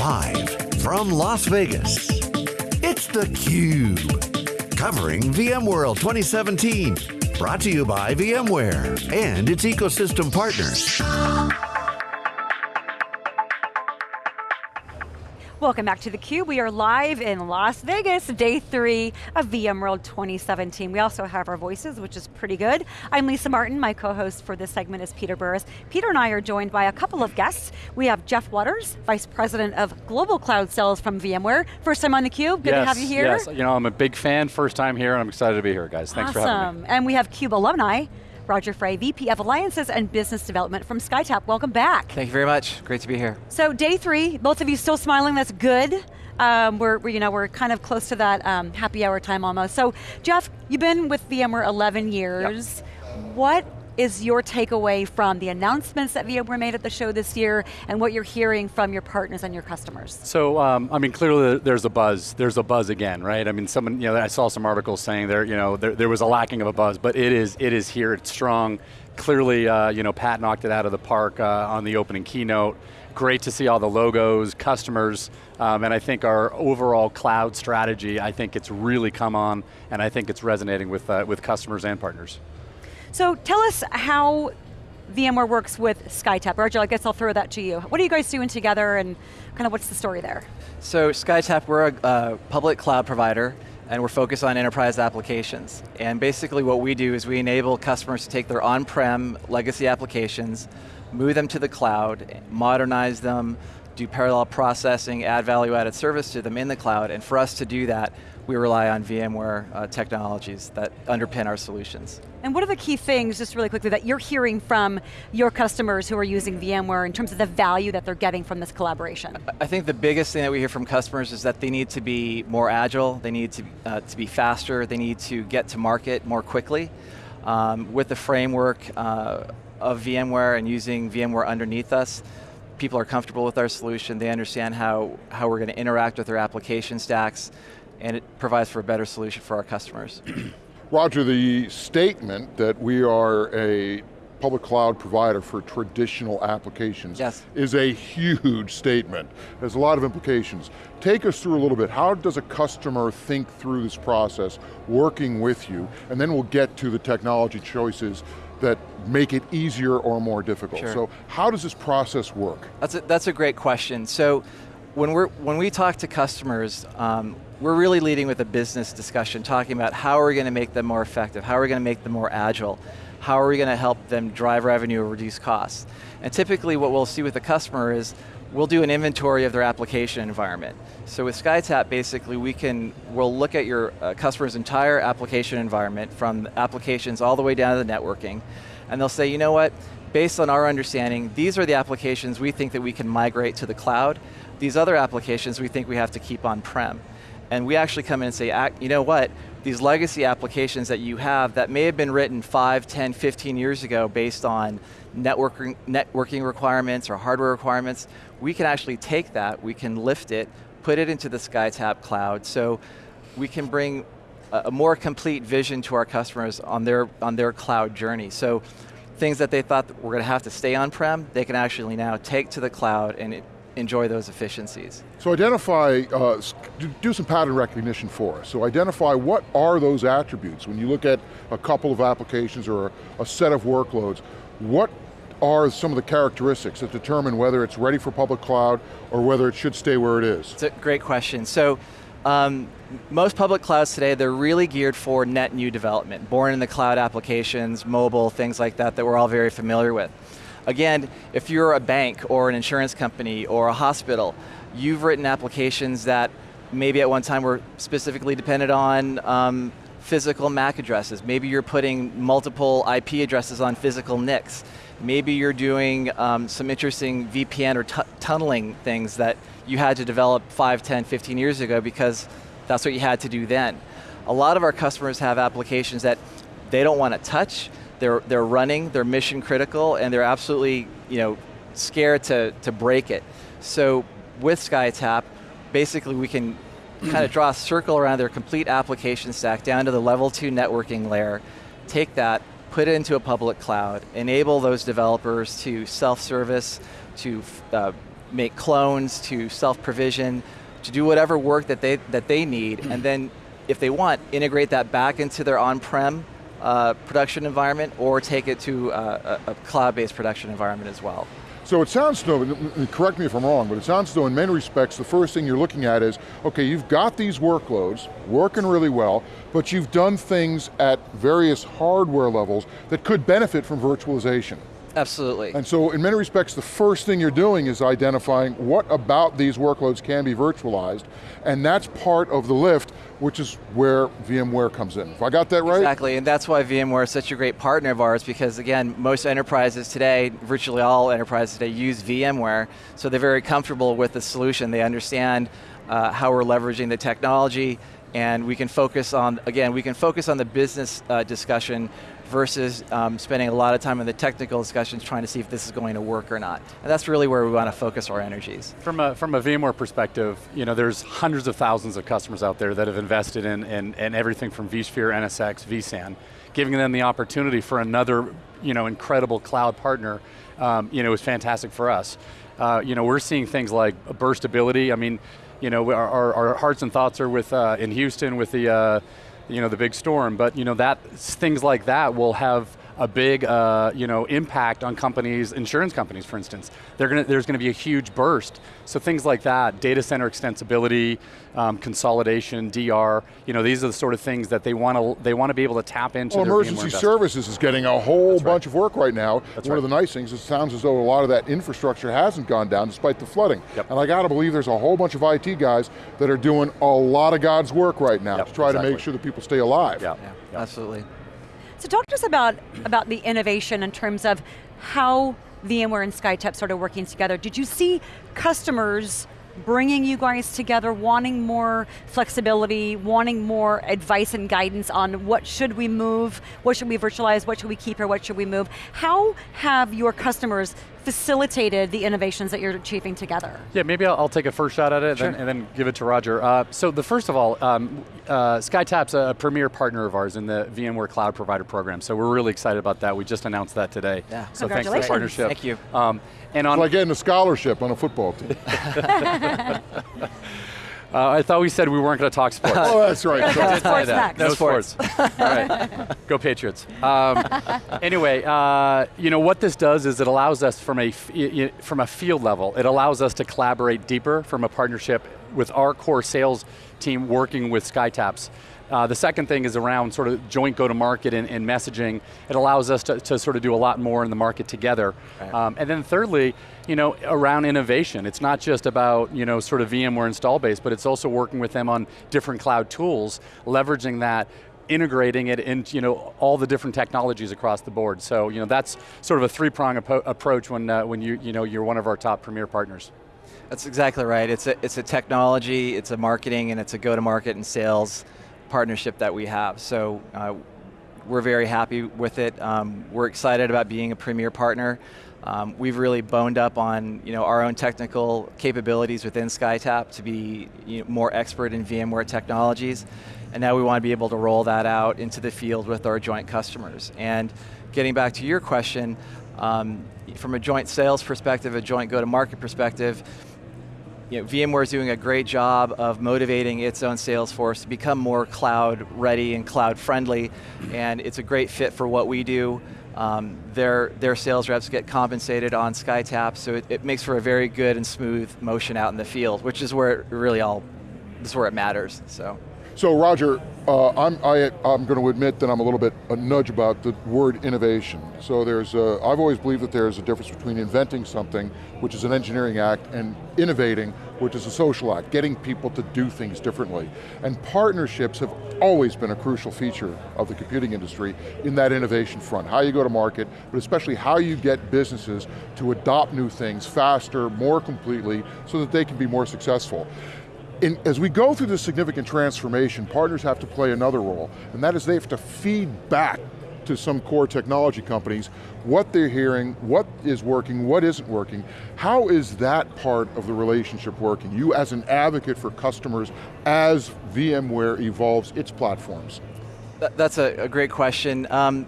Live from Las Vegas, it's theCUBE. Covering VMworld 2017. Brought to you by VMware and its ecosystem partners. Welcome back to theCUBE. We are live in Las Vegas, day three of VMworld 2017. We also have our voices, which is pretty good. I'm Lisa Martin, my co-host for this segment is Peter Burris. Peter and I are joined by a couple of guests. We have Jeff Waters, Vice President of Global Cloud Sales from VMware. First time on theCUBE, good yes, to have you here. Yes, you know, I'm a big fan, first time here, and I'm excited to be here, guys. Thanks awesome. for having me. And we have CUBE alumni, Roger Frey, VP of Alliances and Business Development from SkyTap. Welcome back. Thank you very much, great to be here. So day three, both of you still smiling, that's good. Um, we're, you know, we're kind of close to that um, happy hour time almost. So Jeff, you've been with VMware 11 years. Yep. What is your takeaway from the announcements that VMware made at the show this year and what you're hearing from your partners and your customers? So, um, I mean, clearly there's a buzz. There's a buzz again, right? I mean, someone, you know, I saw some articles saying there, you know, there, there was a lacking of a buzz, but it is, it is here, it's strong. Clearly, uh, you know, Pat knocked it out of the park uh, on the opening keynote. Great to see all the logos, customers, um, and I think our overall cloud strategy, I think it's really come on, and I think it's resonating with, uh, with customers and partners. So tell us how VMware works with SkyTap. Roger, I guess I'll throw that to you. What are you guys doing together and kind of what's the story there? So SkyTap, we're a uh, public cloud provider and we're focused on enterprise applications. And basically what we do is we enable customers to take their on-prem legacy applications, move them to the cloud, modernize them, do parallel processing, add value added service to them in the cloud, and for us to do that, we rely on VMware uh, technologies that underpin our solutions. And what are the key things, just really quickly, that you're hearing from your customers who are using VMware in terms of the value that they're getting from this collaboration? I think the biggest thing that we hear from customers is that they need to be more agile, they need to, uh, to be faster, they need to get to market more quickly. Um, with the framework uh, of VMware and using VMware underneath us, people are comfortable with our solution, they understand how, how we're going to interact with their application stacks, and it provides for a better solution for our customers. Roger, the statement that we are a public cloud provider for traditional applications yes. is a huge statement. There's a lot of implications. Take us through a little bit, how does a customer think through this process, working with you, and then we'll get to the technology choices that make it easier or more difficult. Sure. So how does this process work? That's a, that's a great question. So when, we're, when we talk to customers, um, we're really leading with a business discussion, talking about how are we going to make them more effective, how are we going to make them more agile, how are we going to help them drive revenue or reduce costs. And typically what we'll see with the customer is, we'll do an inventory of their application environment. So with SkyTap, basically we can, we'll look at your uh, customer's entire application environment, from applications all the way down to the networking, and they'll say, you know what, based on our understanding, these are the applications we think that we can migrate to the cloud. These other applications we think we have to keep on-prem. And we actually come in and say, you know what, these legacy applications that you have that may have been written 5, 10, 15 years ago based on networking, networking requirements or hardware requirements, we can actually take that, we can lift it, put it into the SkyTap cloud, so we can bring a, more complete vision to our customers on their, on their cloud journey. So things that they thought were going to have to stay on-prem, they can actually now take to the cloud and it, enjoy those efficiencies. So identify, uh, do some pattern recognition for us. So identify what are those attributes when you look at a couple of applications or a, set of workloads, what are some of the characteristics that determine whether it's ready for public cloud or whether it should stay where it is? It's a great question. So, um, most public clouds today, they're really geared for net new development, born in the cloud applications, mobile, things like that that we're all very familiar with. Again, if you're a bank or an insurance company or a hospital, you've written applications that maybe at one time were specifically dependent on um, physical MAC addresses. Maybe you're putting multiple IP addresses on physical NICs. Maybe you're doing um, some interesting VPN or tunneling things that you had to develop 5, 10, 15 years ago because that's what you had to do then. A lot of our customers have applications that they don't want to touch, they're, they're running, they're mission critical, and they're absolutely you know, scared to, to break it. So with SkyTap, basically we can kind of draw a circle around their complete application stack down to the level two networking layer, take that, put it into a public cloud, enable those developers to self-service, to uh, make clones, to self-provision, to do whatever work that they, that they need, and then if they want, integrate that back into their on-prem uh, production environment or take it to uh, a, a cloud-based production environment as well. So it sounds though, correct me if I'm wrong, but it sounds though in many respects the first thing you're looking at is, okay, you've got these workloads working really well, but you've done things at various hardware levels that could benefit from virtualization. Absolutely. And so in many respects, the first thing you're doing is identifying what about these workloads can be virtualized, and that's part of the lift, which is where VMware comes in. If I got that right? Exactly, and that's why VMware is such a great partner of ours, because again, most enterprises today, virtually all enterprises today use VMware, so they're very comfortable with the solution. They understand uh, how we're leveraging the technology, and we can focus on, again, we can focus on the business uh, discussion versus um, spending a lot of time in the technical discussions trying to see if this is going to work or not. And that's really where we want to focus our energies. From a, from a VMware perspective, you know, there's hundreds of thousands of customers out there that have invested in, in, in everything from vSphere, NSX, vSAN, giving them the opportunity for another you know, incredible cloud partner um, you know, is fantastic for us. Uh, you know, we're seeing things like burstability. I mean, you know, our, our, our hearts and thoughts are with uh, in Houston with the uh, you know, the big storm, but you know, that, things like that will have a big uh, you know, impact on companies, insurance companies for instance. Gonna, there's going to be a huge burst. So things like that, data center extensibility, um, consolidation, DR, you know, these are the sort of things that they want to they want to be able to tap into well, emergency services is getting a whole That's bunch right. of work right now. That's One right. of the nice things, it sounds as though a lot of that infrastructure hasn't gone down despite the flooding. Yep. And I got to believe there's a whole bunch of IT guys that are doing a lot of God's work right now yep, to try exactly. to make sure that people stay alive. Yeah, yeah. absolutely. So talk to us about, about the innovation in terms of how VMware and SkyTAP started working together. Did you see customers bringing you guys together, wanting more flexibility, wanting more advice and guidance on what should we move, what should we virtualize, what should we keep or what should we move. How have your customers facilitated the innovations that you're achieving together? Yeah, maybe I'll, I'll take a first shot at it sure. and, then, and, then, give it to Roger. Uh, so the first of all, um, uh, SkyTAP's a premier partner of ours in the VMware Cloud Provider Program, so we're really excited about that. We just announced that today. Yeah. So thanks for the partnership. Thank you. Um, and on it's like getting a scholarship on a football team. Uh, I thought we said we weren't going to talk sports. oh, that's right. no sports next. No, sports. All right, go Patriots. Um, anyway, uh, you know what this does is it allows us from a from a field level. It allows us to collaborate deeper from a partnership with our core sales team working with SkyTAPs uh, the second thing is around sort of joint go-to-market and, and, messaging. It allows us to, to, sort of do a lot more in the market together. Right. Um, and then thirdly, you know, around innovation. It's not just about, you know, sort of VMware install base, but it's also working with them on different cloud tools, leveraging that integrating it into you know, all the different technologies across the board. So you know, that's sort of a three-prong approach when, uh, when you, you know, you're one of our top premier partners. That's exactly right. It's a, it's a technology, it's a marketing, and it's a go-to-market and sales partnership that we have. So uh, we're very happy with it. Um, we're excited about being a premier partner. Um, we've really boned up on you know, our own technical capabilities within SkyTAP to be you know, more expert in VMware technologies. And now we want to be able to roll that out into the field with our joint customers. And getting back to your question, um, from a joint sales perspective, a joint go-to-market perspective, you know, VMware is doing a great job of motivating its own sales force to become more cloud ready and cloud friendly, and it's a great fit for what we do. Um, their, their sales reps get compensated on SkyTAP, so it, it, makes for a very good and smooth motion out in the field, which is where it really all, this is where it matters, so. So Roger, uh, I'm, I, am going to admit that I'm a little bit a nudge about the word innovation. So there's, a, I've always believed that there's a difference between inventing something, which is an engineering act, and innovating, which is a social act, getting people to do things differently. And partnerships have always been a crucial feature of the computing industry in that innovation front. How you go to market, but especially how you get businesses to adopt new things faster, more completely, so that they can be more successful in, as we go through this significant transformation, partners have to play another role, and that is they have to feed back to some core technology companies what they're hearing, what is working, what isn't working. How is that part of the relationship working? You as an advocate for customers as VMware evolves its platforms. That's a, a great question. Um,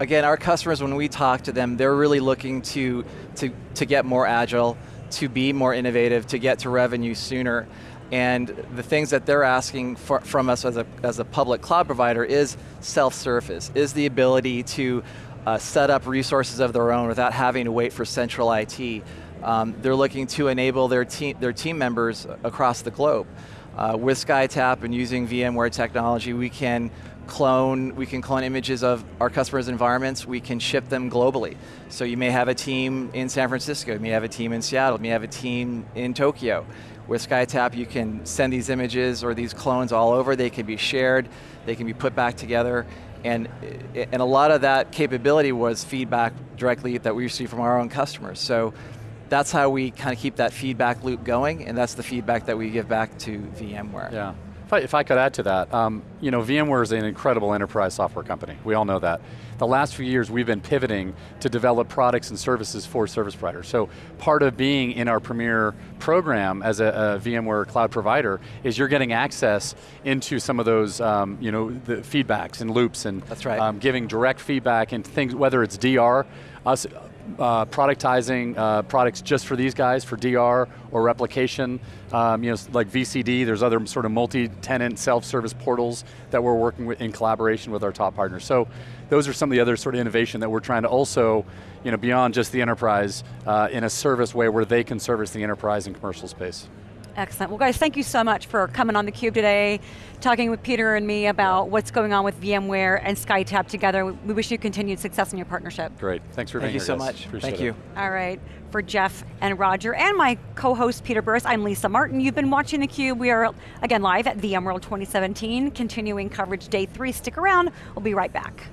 again, our customers, when we talk to them, they're really looking to, to, to get more agile, to be more innovative, to get to revenue sooner. And the things that they're asking for, from us as a, as a public cloud provider is self-service, is the ability to uh, set up resources of their own without having to wait for central IT. Um, they're looking to enable their team, their team members across the globe. Uh, with SkyTap and using VMware technology, we can clone, we can clone images of our customers' environments, we can ship them globally. So you may have a team in San Francisco, you may have a team in Seattle, you may have a team in Tokyo. With SkyTap, you can send these images or these clones all over, they can be shared, they can be put back together, and, and a lot of that capability was feedback directly that we received from our own customers. So that's how we kind of keep that feedback loop going, and that's the feedback that we give back to VMware. Yeah. If I, if I could add to that, um, you know, VMware is an incredible enterprise software company. We all know that. The last few years we've been pivoting to develop products and services for service providers. So part of being in our premier program as a, a VMware cloud provider is you're getting access into some of those, um, you know, the feedbacks and loops and That's right. um, giving direct feedback and things, whether it's DR, us uh, productizing uh, products just for these guys, for DR or replication, um, you know, like VCD, there's other sort of multi-tenant self-service portals that we're working with in collaboration with our top partners. So those are some of the other sort of innovation that we're trying to also, you know, beyond just the enterprise, uh, in a service way where they can service the enterprise and commercial space. Excellent. Well guys, thank you so much for coming on theCUBE today, talking with Peter and me about what's going on with VMware and SkyTap together. We wish you continued success in your partnership. Great, thanks for Thank being you so guys. much. Appreciate Thank it. you. All right, for Jeff and Roger and my co-host Peter Burris, I'm Lisa Martin. You've been watching theCUBE. We are, again, live at VMworld 2017, continuing coverage day three. Stick around, we'll be right back.